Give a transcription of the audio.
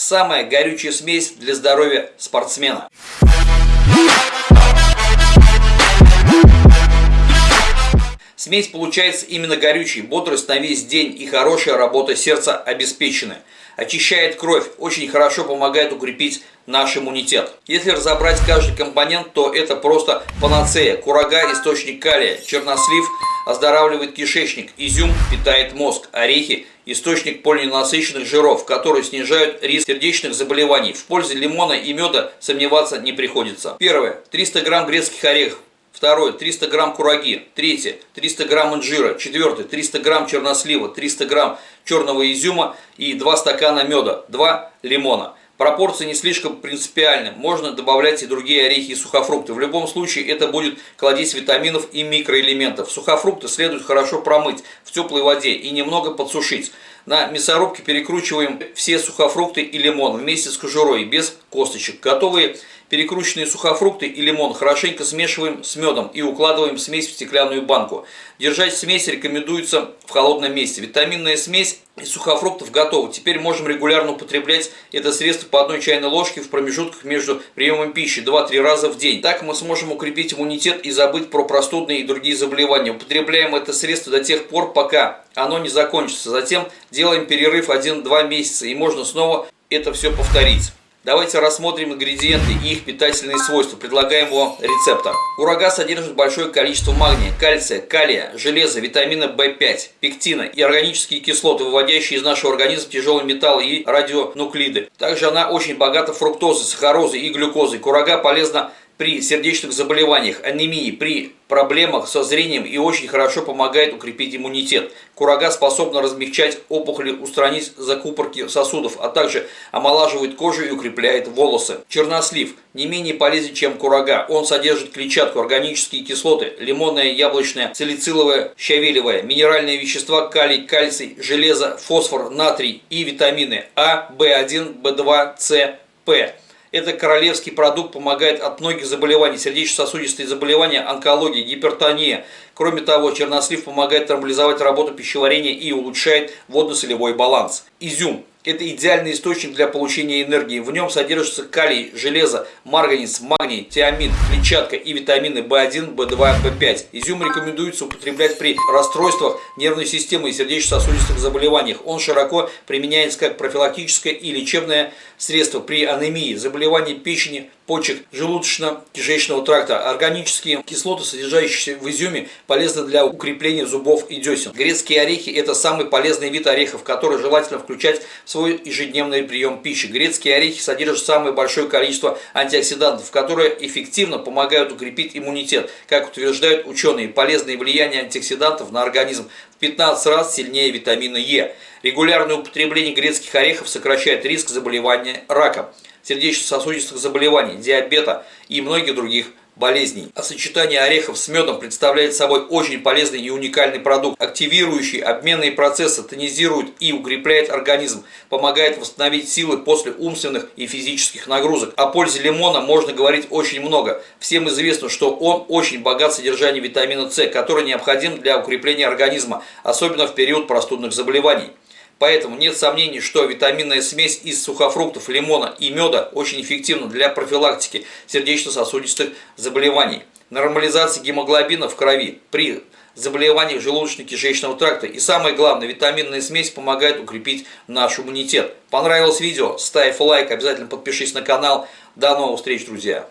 Самая горючая смесь для здоровья спортсмена. Смесь получается именно горючей, бодрость на весь день и хорошая работа сердца обеспечены. Очищает кровь, очень хорошо помогает укрепить наш иммунитет. Если разобрать каждый компонент, то это просто панацея. Курага – источник калия, чернослив оздоравливает кишечник, изюм питает мозг, орехи – источник полиненасыщенных жиров, которые снижают риск сердечных заболеваний. В пользу лимона и меда сомневаться не приходится. Первое. 300 грамм грецких орехов. Второе, 300 грамм кураги. Третье, 300 грамм инжира. Четвертое, 300 грамм чернослива, 300 грамм черного изюма и 2 стакана меда, 2 лимона. Пропорции не слишком принципиальны, можно добавлять и другие орехи и сухофрукты. В любом случае это будет кладезь витаминов и микроэлементов. Сухофрукты следует хорошо промыть в теплой воде и немного подсушить. На мясорубке перекручиваем все сухофрукты и лимон вместе с кожурой, без косточек. Готовые Перекрученные сухофрукты и лимон хорошенько смешиваем с медом и укладываем смесь в стеклянную банку. Держать смесь рекомендуется в холодном месте. Витаминная смесь из сухофруктов готова. Теперь можем регулярно употреблять это средство по одной чайной ложке в промежутках между приемом пищи 2-3 раза в день. Так мы сможем укрепить иммунитет и забыть про простудные и другие заболевания. Употребляем это средство до тех пор, пока оно не закончится. Затем делаем перерыв 1-2 месяца и можно снова это все повторить. Давайте рассмотрим ингредиенты и их питательные свойства предлагаемого рецепта. Курага содержит большое количество магния, кальция, калия, железа, витамина В5, пектина и органические кислоты, выводящие из нашего организма тяжелые металлы и радионуклиды. Также она очень богата фруктозой, сахарозой и глюкозой. Курага полезна при сердечных заболеваниях, анемии, при проблемах со зрением и очень хорошо помогает укрепить иммунитет. Курага способна размягчать опухоли, устранить закупорки сосудов, а также омолаживает кожу и укрепляет волосы. Чернослив не менее полезен, чем курага. Он содержит клетчатку, органические кислоты, лимонное, яблочное, салициловое, щавелевое, минеральные вещества, калий, кальций, железо, фосфор, натрий и витамины А, В1, В2, С, П. Это королевский продукт, помогает от многих заболеваний, сердечно-сосудистые заболевания, онкология, гипертония. Кроме того, чернослив помогает нормализовать работу пищеварения и улучшает водно-солевой баланс. Изюм это идеальный источник для получения энергии. В нем содержится калий, железо, марганец, магний, тиамин, клетчатка и витамины В1, В2, В5. Изюм рекомендуется употреблять при расстройствах нервной системы и сердечно-сосудистых заболеваниях. Он широко применяется как профилактическое и лечебное средство при анемии, заболевании печени, почек, желудочно-кишечного тракта. Органические кислоты, содержащиеся в изюме, полезны для укрепления зубов и десен. Грецкие орехи – это самый полезный вид орехов, который желательно включать в свой ежедневный прием пищи. Грецкие орехи содержат самое большое количество антиоксидантов, которые эффективно помогают укрепить иммунитет. Как утверждают ученые, полезное влияние антиоксидантов на организм 15 раз сильнее витамина Е. Регулярное употребление грецких орехов сокращает риск заболевания раком сердечно-сосудистых заболеваний, диабета и многих других болезней. А сочетание орехов с медом представляет собой очень полезный и уникальный продукт, активирующий обменные процессы, тонизирует и укрепляет организм, помогает восстановить силы после умственных и физических нагрузок. О пользе лимона можно говорить очень много. Всем известно, что он очень богат содержанием витамина С, который необходим для укрепления организма, особенно в период простудных заболеваний. Поэтому нет сомнений, что витаминная смесь из сухофруктов, лимона и меда очень эффективна для профилактики сердечно-сосудистых заболеваний, нормализации гемоглобина в крови при заболеваниях желудочно-кишечного тракта. И самое главное, витаминная смесь помогает укрепить наш иммунитет. Понравилось видео? Ставь лайк, обязательно подпишись на канал. До новых встреч, друзья!